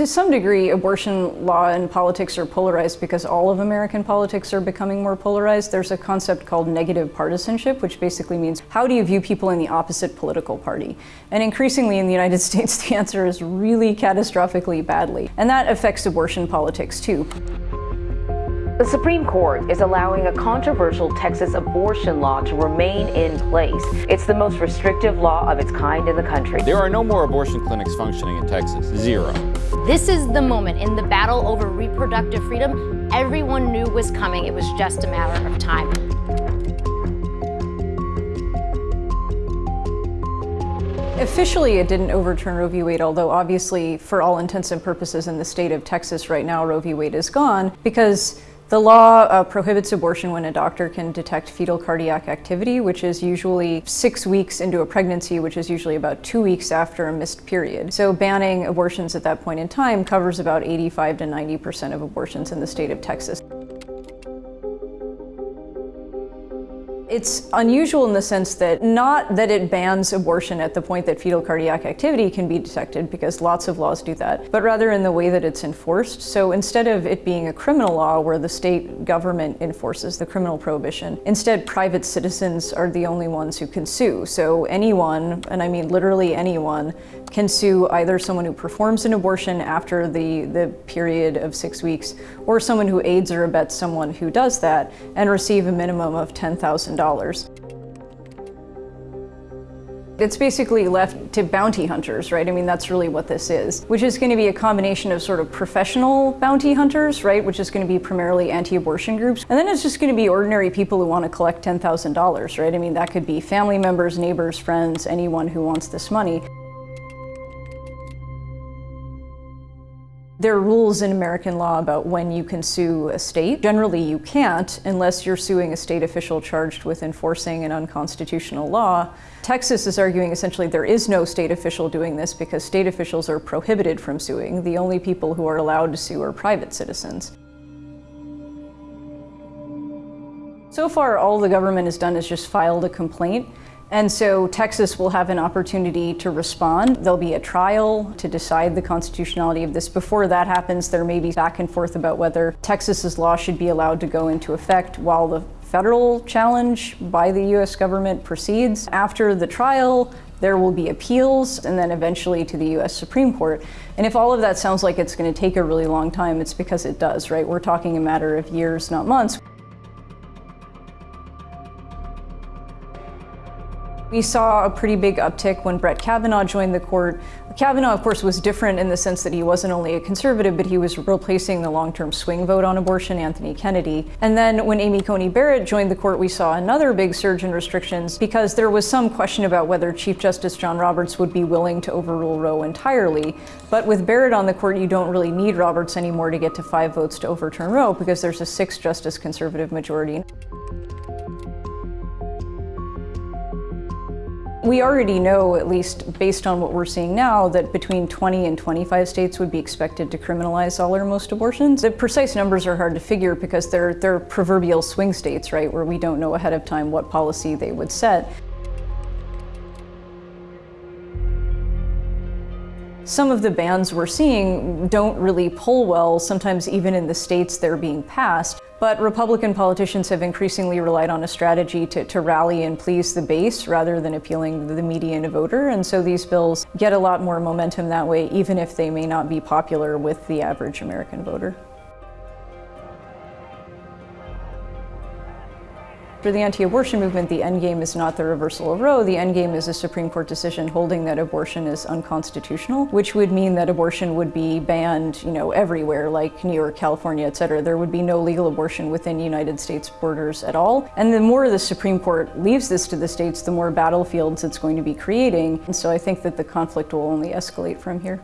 To some degree, abortion law and politics are polarized because all of American politics are becoming more polarized. There's a concept called negative partisanship, which basically means how do you view people in the opposite political party? And increasingly in the United States, the answer is really catastrophically badly. And that affects abortion politics too. The Supreme Court is allowing a controversial Texas abortion law to remain in place. It's the most restrictive law of its kind in the country. There are no more abortion clinics functioning in Texas. Zero. This is the moment in the battle over reproductive freedom everyone knew was coming. It was just a matter of time. Officially, it didn't overturn Roe v. Wade, although obviously, for all intents and purposes in the state of Texas right now, Roe v. Wade is gone because the law uh, prohibits abortion when a doctor can detect fetal cardiac activity, which is usually six weeks into a pregnancy, which is usually about two weeks after a missed period. So banning abortions at that point in time covers about 85 to 90% of abortions in the state of Texas. It's unusual in the sense that not that it bans abortion at the point that fetal cardiac activity can be detected, because lots of laws do that, but rather in the way that it's enforced. So instead of it being a criminal law where the state government enforces the criminal prohibition, instead private citizens are the only ones who can sue. So anyone, and I mean literally anyone, can sue either someone who performs an abortion after the, the period of six weeks, or someone who aids or abets someone who does that, and receive a minimum of $10,000. It's basically left to bounty hunters, right? I mean, that's really what this is, which is going to be a combination of sort of professional bounty hunters, right? Which is going to be primarily anti-abortion groups. And then it's just going to be ordinary people who want to collect $10,000, right? I mean, that could be family members, neighbors, friends, anyone who wants this money. There are rules in American law about when you can sue a state. Generally, you can't unless you're suing a state official charged with enforcing an unconstitutional law. Texas is arguing essentially there is no state official doing this because state officials are prohibited from suing. The only people who are allowed to sue are private citizens. So far, all the government has done is just filed a complaint and so Texas will have an opportunity to respond. There'll be a trial to decide the constitutionality of this. Before that happens, there may be back and forth about whether Texas's law should be allowed to go into effect while the federal challenge by the US government proceeds. After the trial, there will be appeals and then eventually to the US Supreme Court. And if all of that sounds like it's going to take a really long time, it's because it does, right? We're talking a matter of years, not months. We saw a pretty big uptick when Brett Kavanaugh joined the court. Kavanaugh, of course, was different in the sense that he wasn't only a conservative, but he was replacing the long-term swing vote on abortion, Anthony Kennedy. And then when Amy Coney Barrett joined the court, we saw another big surge in restrictions because there was some question about whether Chief Justice John Roberts would be willing to overrule Roe entirely. But with Barrett on the court, you don't really need Roberts anymore to get to five votes to overturn Roe because there's a six-justice conservative majority. We already know, at least based on what we're seeing now, that between 20 and 25 states would be expected to criminalize all or most abortions. The precise numbers are hard to figure because they're, they're proverbial swing states, right, where we don't know ahead of time what policy they would set. Some of the bans we're seeing don't really pull well, sometimes even in the states they're being passed. But Republican politicians have increasingly relied on a strategy to, to rally and please the base rather than appealing to the median voter. And so these bills get a lot more momentum that way, even if they may not be popular with the average American voter. For the anti-abortion movement, the endgame is not the reversal of Roe. The endgame is a Supreme Court decision holding that abortion is unconstitutional, which would mean that abortion would be banned, you know, everywhere, like New York, California, et cetera. There would be no legal abortion within United States borders at all. And the more the Supreme Court leaves this to the states, the more battlefields it's going to be creating. And so I think that the conflict will only escalate from here.